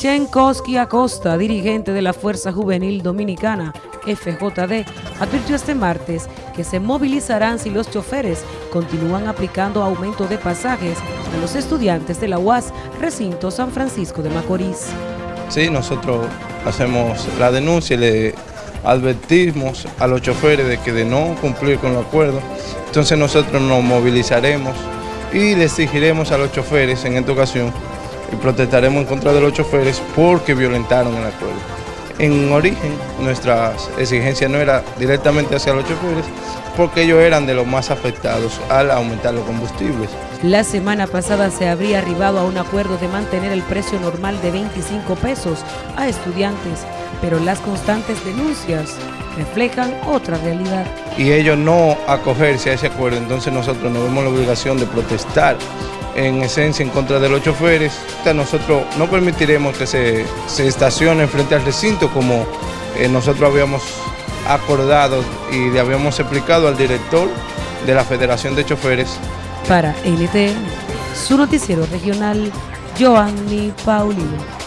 Chenkowski Acosta, dirigente de la Fuerza Juvenil Dominicana, FJD, advirtió este martes que se movilizarán si los choferes continúan aplicando aumento de pasajes a los estudiantes de la UAS Recinto San Francisco de Macorís. Sí, nosotros hacemos la denuncia y le advertimos a los choferes de que de no cumplir con los acuerdos, entonces nosotros nos movilizaremos y le exigiremos a los choferes en esta ocasión y protestaremos en contra de los choferes porque violentaron el acuerdo. En origen, nuestras exigencias no era directamente hacia los choferes, porque ellos eran de los más afectados al aumentar los combustibles. La semana pasada se habría arribado a un acuerdo de mantener el precio normal de 25 pesos a estudiantes, pero las constantes denuncias reflejan otra realidad. Y ellos no acogerse a ese acuerdo, entonces nosotros nos vemos la obligación de protestar en esencia en contra de los choferes. Nosotros no permitiremos que se, se estacionen frente al recinto como eh, nosotros habíamos acordado y le habíamos explicado al director de la Federación de Choferes. Para NTN, su noticiero regional, Joanny Paulino.